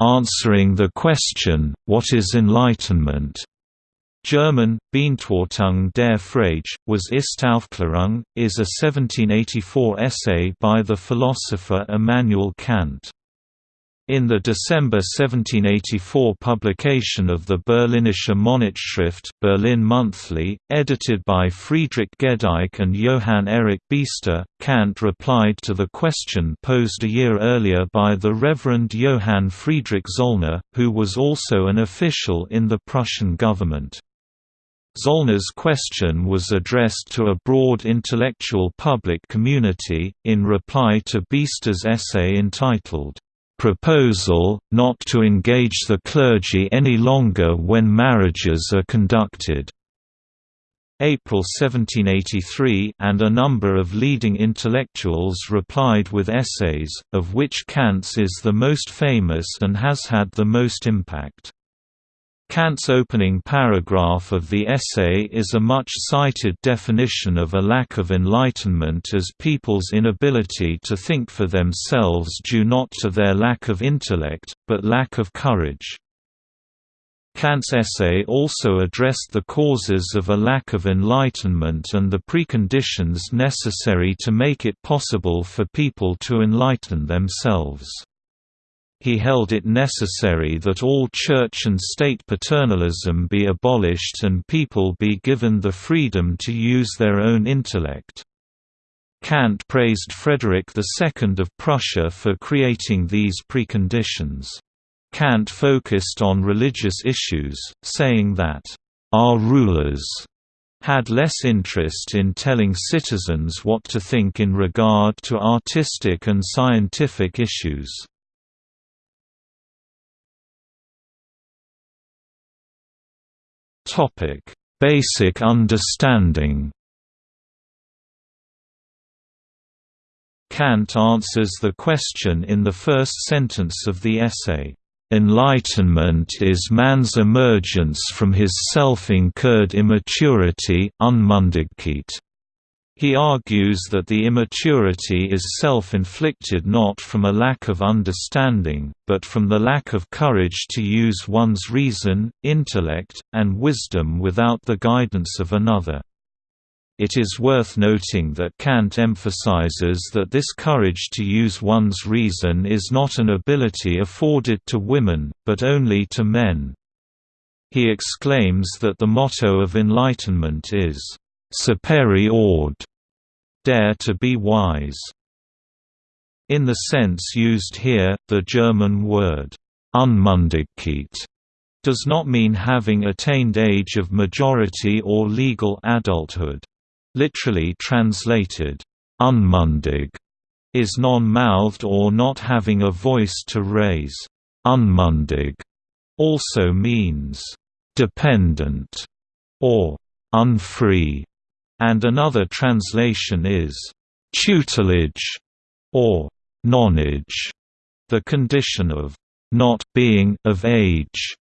answering the question, what is enlightenment? German, Beantwortung der Frage, was Ist Aufklärung, is a 1784 essay by the philosopher Immanuel Kant. In the December 1784 publication of the Berlinische Monatsschrift Berlin Monthly, edited by Friedrich Gedike and Johann Erich Biester, Kant replied to the question posed a year earlier by the Reverend Johann Friedrich Zollner, who was also an official in the Prussian government. Zollner's question was addressed to a broad intellectual public community, in reply to Biester's essay entitled, proposal, not to engage the clergy any longer when marriages are conducted. April 1783 and a number of leading intellectuals replied with essays, of which Kant's is the most famous and has had the most impact. Kant's opening paragraph of the essay is a much-cited definition of a lack of enlightenment as people's inability to think for themselves due not to their lack of intellect, but lack of courage. Kant's essay also addressed the causes of a lack of enlightenment and the preconditions necessary to make it possible for people to enlighten themselves he held it necessary that all church and state paternalism be abolished and people be given the freedom to use their own intellect. Kant praised Frederick II of Prussia for creating these preconditions. Kant focused on religious issues, saying that, "...our rulers." had less interest in telling citizens what to think in regard to artistic and scientific issues. Topic: Basic understanding. Kant answers the question in the first sentence of the essay. Enlightenment is man's emergence from his self-incurred immaturity. He argues that the immaturity is self-inflicted not from a lack of understanding, but from the lack of courage to use one's reason, intellect, and wisdom without the guidance of another. It is worth noting that Kant emphasizes that this courage to use one's reason is not an ability afforded to women, but only to men. He exclaims that the motto of enlightenment is Sapere aude, dare to be wise. In the sense used here, the German word Unmündigkeit does not mean having attained age of majority or legal adulthood. Literally translated, unmündig is non-mouthed or not having a voice to raise. Unmündig also means dependent or unfree and another translation is tutelage or nonage, the condition of not being of age.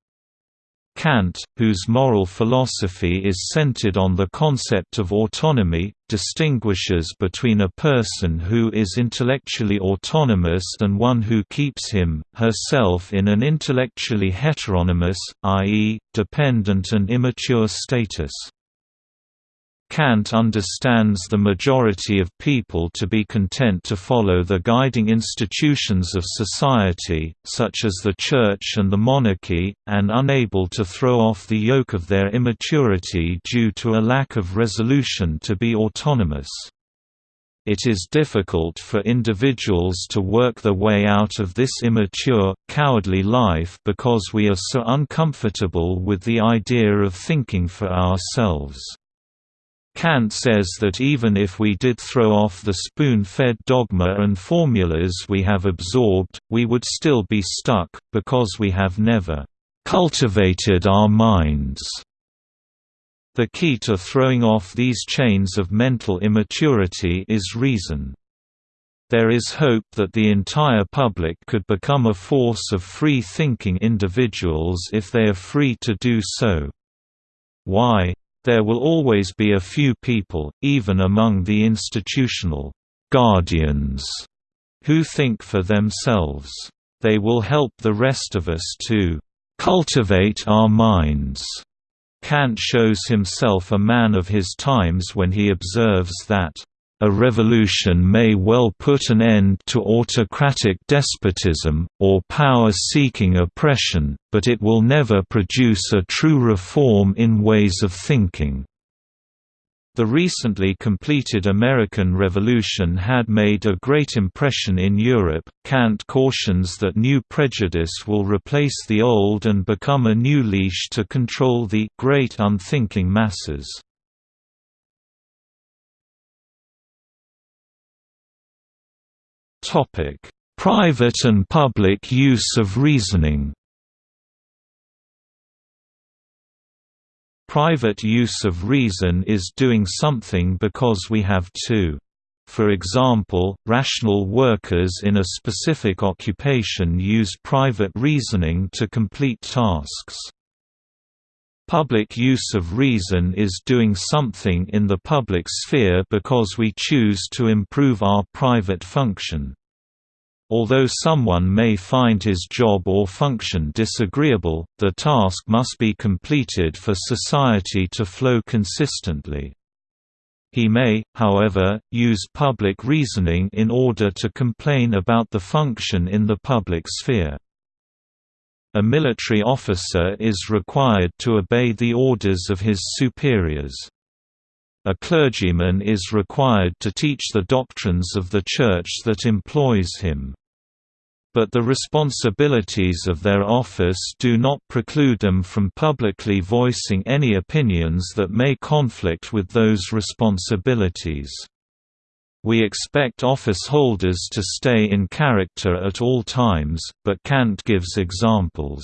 Kant, whose moral philosophy is centered on the concept of autonomy, distinguishes between a person who is intellectually autonomous and one who keeps him, herself in an intellectually heteronomous, i.e., dependent and immature status. Kant understands the majority of people to be content to follow the guiding institutions of society, such as the Church and the monarchy, and unable to throw off the yoke of their immaturity due to a lack of resolution to be autonomous. It is difficult for individuals to work their way out of this immature, cowardly life because we are so uncomfortable with the idea of thinking for ourselves. Kant says that even if we did throw off the spoon-fed dogma and formulas we have absorbed, we would still be stuck, because we have never cultivated our minds. The key to throwing off these chains of mental immaturity is reason. There is hope that the entire public could become a force of free-thinking individuals if they are free to do so. Why? There will always be a few people, even among the institutional guardians, who think for themselves. They will help the rest of us to cultivate our minds. Kant shows himself a man of his times when he observes that a revolution may well put an end to autocratic despotism, or power-seeking oppression, but it will never produce a true reform in ways of thinking. The recently completed American Revolution had made a great impression in Europe. Kant cautions that new prejudice will replace the old and become a new leash to control the great unthinking masses. Topic: Private and public use of reasoning. Private use of reason is doing something because we have to. For example, rational workers in a specific occupation use private reasoning to complete tasks. Public use of reason is doing something in the public sphere because we choose to improve our private function. Although someone may find his job or function disagreeable, the task must be completed for society to flow consistently. He may, however, use public reasoning in order to complain about the function in the public sphere. A military officer is required to obey the orders of his superiors. A clergyman is required to teach the doctrines of the Church that employs him. But the responsibilities of their office do not preclude them from publicly voicing any opinions that may conflict with those responsibilities. We expect office holders to stay in character at all times, but Kant gives examples.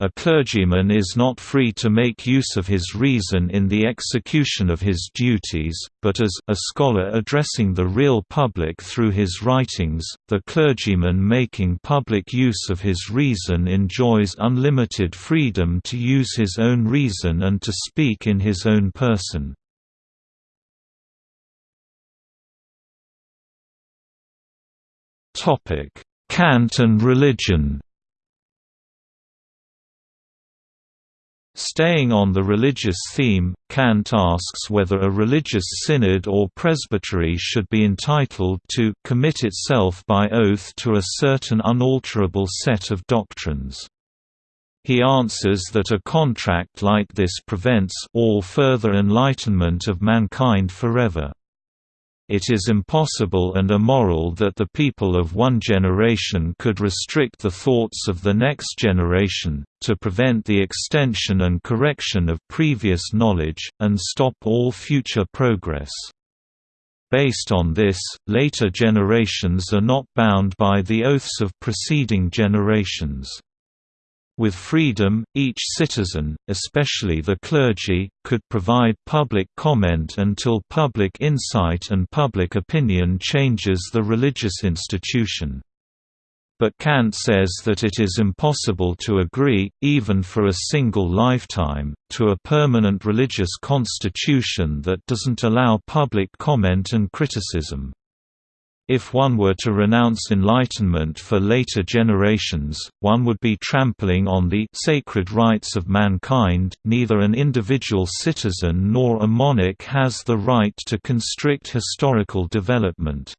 A clergyman is not free to make use of his reason in the execution of his duties, but as a scholar addressing the real public through his writings, the clergyman making public use of his reason enjoys unlimited freedom to use his own reason and to speak in his own person. Kant and religion Staying on the religious theme, Kant asks whether a religious synod or presbytery should be entitled to commit itself by oath to a certain unalterable set of doctrines. He answers that a contract like this prevents all further enlightenment of mankind forever. It is impossible and immoral that the people of one generation could restrict the thoughts of the next generation, to prevent the extension and correction of previous knowledge, and stop all future progress. Based on this, later generations are not bound by the oaths of preceding generations. With freedom, each citizen, especially the clergy, could provide public comment until public insight and public opinion changes the religious institution. But Kant says that it is impossible to agree, even for a single lifetime, to a permanent religious constitution that doesn't allow public comment and criticism. If one were to renounce enlightenment for later generations, one would be trampling on the sacred rights of mankind. Neither an individual citizen nor a monarch has the right to constrict historical development.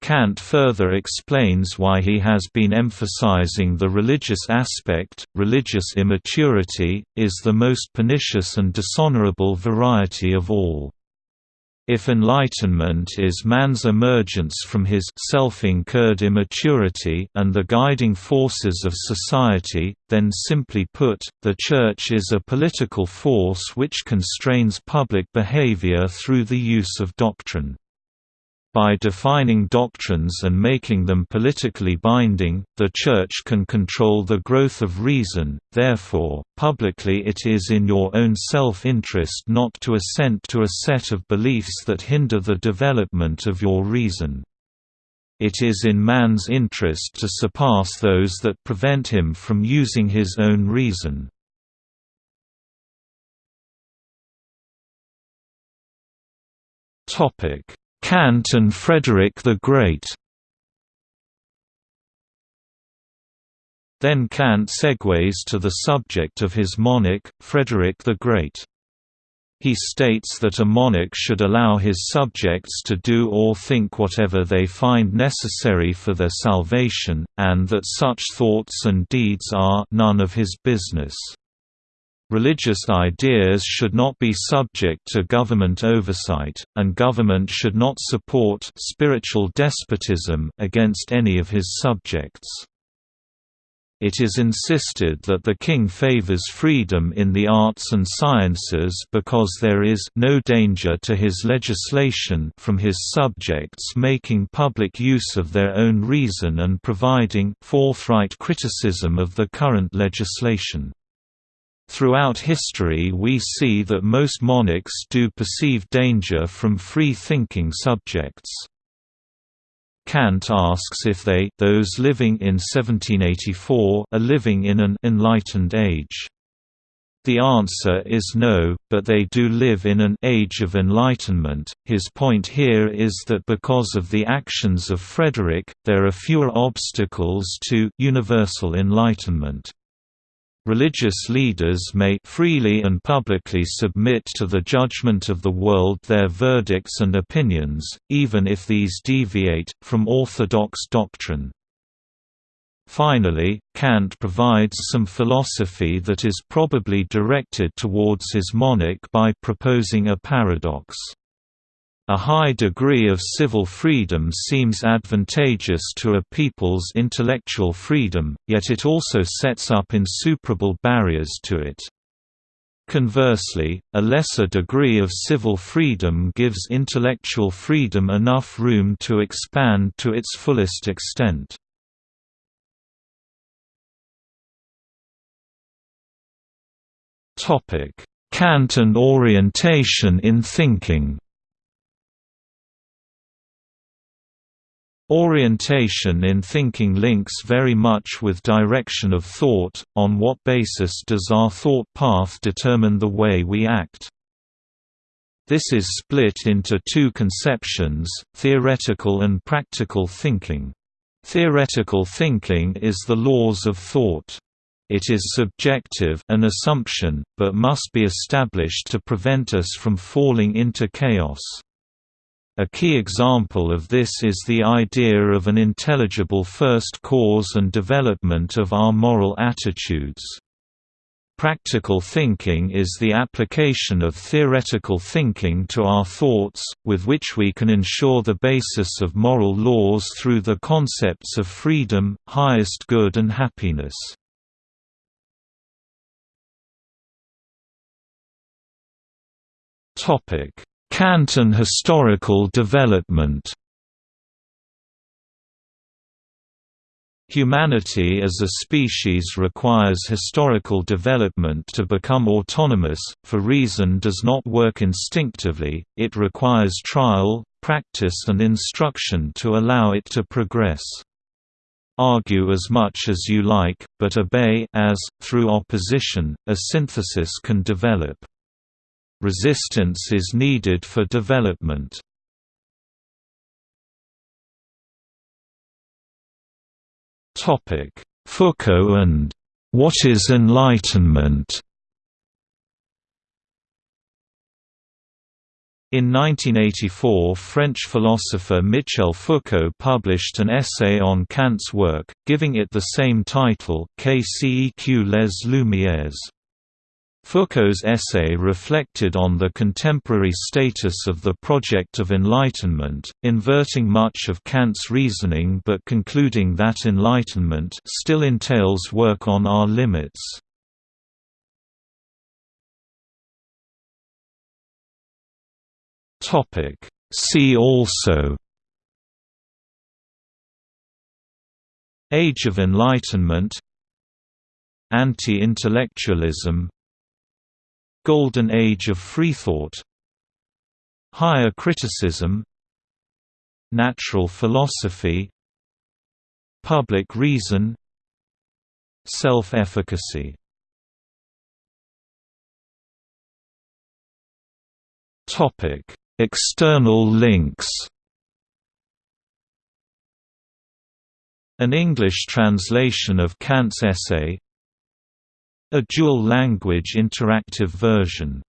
Kant further explains why he has been emphasizing the religious aspect. Religious immaturity is the most pernicious and dishonorable variety of all. If enlightenment is man's emergence from his self-incurred immaturity and the guiding forces of society, then simply put, the Church is a political force which constrains public behavior through the use of doctrine. By defining doctrines and making them politically binding, the Church can control the growth of reason, therefore, publicly it is in your own self-interest not to assent to a set of beliefs that hinder the development of your reason. It is in man's interest to surpass those that prevent him from using his own reason. Topic Kant and Frederick the Great Then Kant segues to the subject of his monarch, Frederick the Great. He states that a monarch should allow his subjects to do or think whatever they find necessary for their salvation, and that such thoughts and deeds are none of his business. Religious ideas should not be subject to government oversight, and government should not support spiritual despotism against any of his subjects. It is insisted that the king favors freedom in the arts and sciences because there is no danger to his legislation from his subjects making public use of their own reason and providing forthright criticism of the current legislation. Throughout history we see that most monarchs do perceive danger from free-thinking subjects. Kant asks if they those living in 1784 are living in an enlightened age. The answer is no, but they do live in an age of enlightenment. His point here is that because of the actions of Frederick, there are fewer obstacles to universal enlightenment. Religious leaders may freely and publicly submit to the judgment of the world their verdicts and opinions, even if these deviate, from orthodox doctrine. Finally, Kant provides some philosophy that is probably directed towards his monarch by proposing a paradox. A high degree of civil freedom seems advantageous to a people's intellectual freedom, yet it also sets up insuperable barriers to it. Conversely, a lesser degree of civil freedom gives intellectual freedom enough room to expand to its fullest extent. Kant and orientation in thinking Orientation in thinking links very much with direction of thought, on what basis does our thought path determine the way we act. This is split into two conceptions, theoretical and practical thinking. Theoretical thinking is the laws of thought. It is subjective an assumption, but must be established to prevent us from falling into chaos. A key example of this is the idea of an intelligible first cause and development of our moral attitudes. Practical thinking is the application of theoretical thinking to our thoughts, with which we can ensure the basis of moral laws through the concepts of freedom, highest good and happiness. Kantian historical development Humanity as a species requires historical development to become autonomous, for reason does not work instinctively, it requires trial, practice and instruction to allow it to progress. Argue as much as you like, but obey as, through opposition, a synthesis can develop. Resistance is needed for development. Foucault and "'What is Enlightenment?' In 1984 French philosopher Michel Foucault published an essay on Kant's work, giving it the same title, Qu'est-ce les Lumières? Foucault's essay reflected on the contemporary status of the project of enlightenment, inverting much of Kant's reasoning but concluding that enlightenment still entails work on our limits. See also Age of Enlightenment Anti-intellectualism Golden Age of Freethought. Higher criticism. Natural philosophy. Public reason. Self-efficacy. Topic External links. An English translation of Kant's essay A dual-language interactive version